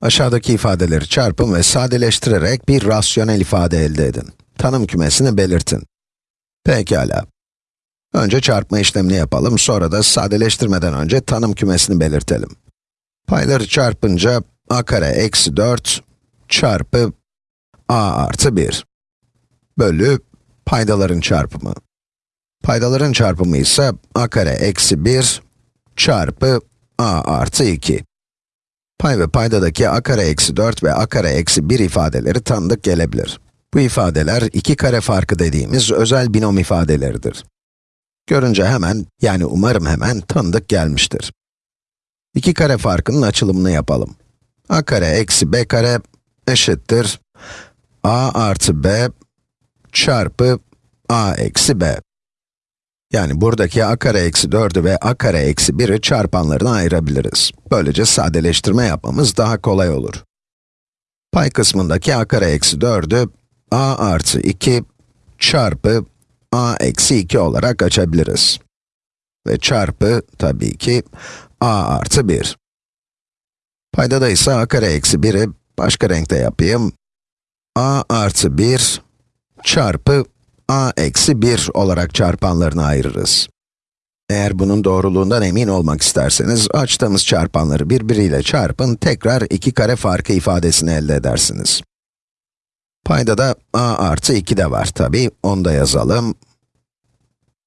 Aşağıdaki ifadeleri çarpın ve sadeleştirerek bir rasyonel ifade elde edin. Tanım kümesini belirtin. Pekala. Önce çarpma işlemini yapalım, sonra da sadeleştirmeden önce tanım kümesini belirtelim. Payları çarpınca a kare eksi 4 çarpı a artı 1 bölü paydaların çarpımı. Paydaların çarpımı ise a kare eksi 1 çarpı a artı 2. Pay ve paydadaki a kare eksi 4 ve a kare eksi 1 ifadeleri tanıdık gelebilir. Bu ifadeler iki kare farkı dediğimiz özel binom ifadeleridir. Görünce hemen, yani umarım hemen tanıdık gelmiştir. İki kare farkının açılımını yapalım. a kare eksi b kare eşittir a artı b çarpı a eksi b. Yani buradaki a kare eksi 4'ü ve a kare eksi 1'i çarpanlarına ayırabiliriz. Böylece sadeleştirme yapmamız daha kolay olur. Pay kısmındaki a kare eksi 4'ü a artı 2 çarpı a eksi 2 olarak açabiliriz. Ve çarpı, tabii ki, a artı 1. Paydada ise a kare eksi 1'i başka renkte yapayım. a artı 1 çarpı a eksi 1 olarak çarpanlarını ayırırız. Eğer bunun doğruluğundan emin olmak isterseniz, açtığımız çarpanları birbiriyle çarpın, tekrar iki kare farkı ifadesini elde edersiniz. Payda da a artı 2 de var tabi, onu da yazalım.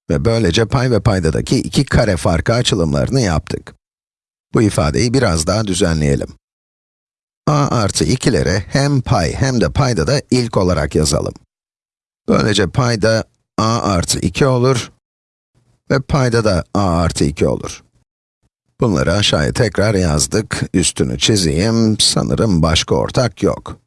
Ve böylece pay ve paydadaki iki kare farkı açılımlarını yaptık. Bu ifadeyi biraz daha düzenleyelim. a artı 2'leri hem pay hem de payda da ilk olarak yazalım. Böylece payda a artı 2 olur ve payda da a artı 2 olur. Bunları aşağıya tekrar yazdık, üstünü çizeyim, sanırım başka ortak yok.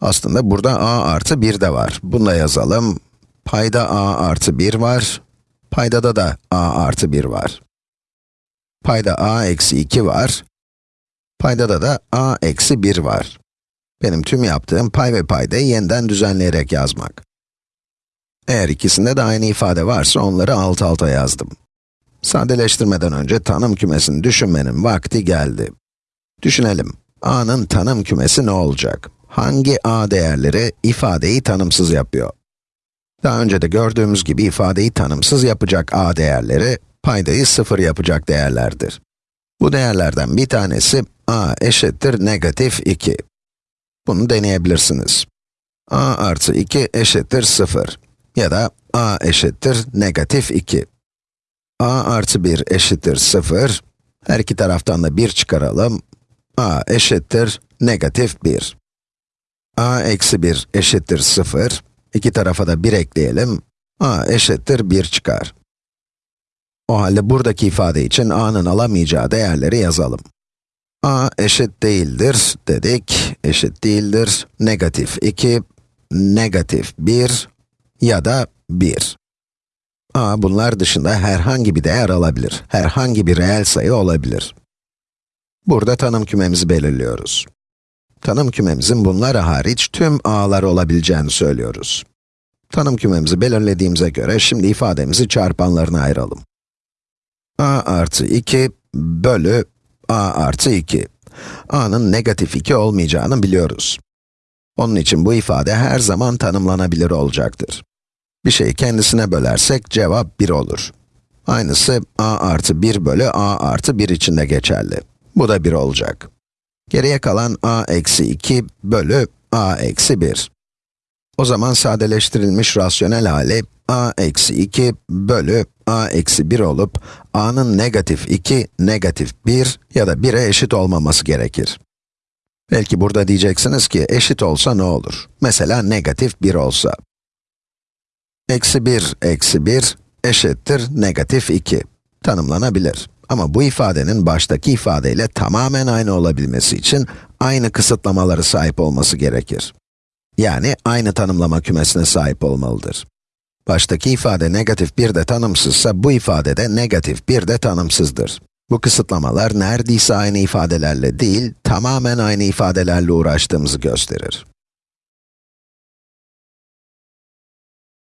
Aslında burada a artı 1 de var, bunu da yazalım. Payda a artı 1 var, paydada da a artı 1 var. Payda a eksi 2 var, paydada da a eksi 1 var. Benim tüm yaptığım pay ve paydayı yeniden düzenleyerek yazmak. Eğer ikisinde de aynı ifade varsa onları alt alta yazdım. Sadeleştirmeden önce tanım kümesini düşünmenin vakti geldi. Düşünelim, a'nın tanım kümesi ne olacak? Hangi a değerleri ifadeyi tanımsız yapıyor? Daha önce de gördüğümüz gibi ifadeyi tanımsız yapacak a değerleri, paydayı sıfır yapacak değerlerdir. Bu değerlerden bir tanesi a eşittir negatif 2. Bunu deneyebilirsiniz. a artı 2 eşittir 0 ya da a eşittir negatif 2. a artı 1 eşittir 0. Her iki taraftan da 1 çıkaralım. a eşittir negatif 1. a eksi 1 eşittir 0. İki tarafa da 1 ekleyelim. a eşittir 1 çıkar. O halde buradaki ifade için a'nın alamayacağı değerleri yazalım. a eşit değildir dedik, eşit değildir, negatif 2, negatif 1 ya da 1. a bunlar dışında herhangi bir değer alabilir, herhangi bir reel sayı olabilir. Burada tanım kümemizi belirliyoruz. Tanım kümemizin bunlar hariç tüm a'lar olabileceğini söylüyoruz. Tanım kümemizi belirlediğimize göre şimdi ifademizi çarpanlarına ayıralım. a artı 2 bölü a artı 2. a'nın negatif 2 olmayacağını biliyoruz. Onun için bu ifade her zaman tanımlanabilir olacaktır. Bir şeyi kendisine bölersek cevap 1 olur. Aynısı a artı 1 bölü a artı 1 için de geçerli. Bu da 1 olacak. Geriye kalan a eksi 2 bölü a eksi 1. O zaman sadeleştirilmiş rasyonel hali a eksi 2 bölü a eksi 1 olup a'nın negatif 2, negatif 1 ya da 1'e eşit olmaması gerekir. Belki burada diyeceksiniz ki eşit olsa ne olur? Mesela negatif 1 olsa. Eksi 1, eksi 1 eşittir negatif 2. Tanımlanabilir. Ama bu ifadenin baştaki ifadeyle tamamen aynı olabilmesi için aynı kısıtlamaları sahip olması gerekir. Yani aynı tanımlama kümesine sahip olmalıdır. Baştaki ifade negatif 1 de tanımsızsa bu ifade de negatif 1 de tanımsızdır. Bu kısıtlamalar neredeyse aynı ifadelerle değil, tamamen aynı ifadelerle uğraştığımızı gösterir.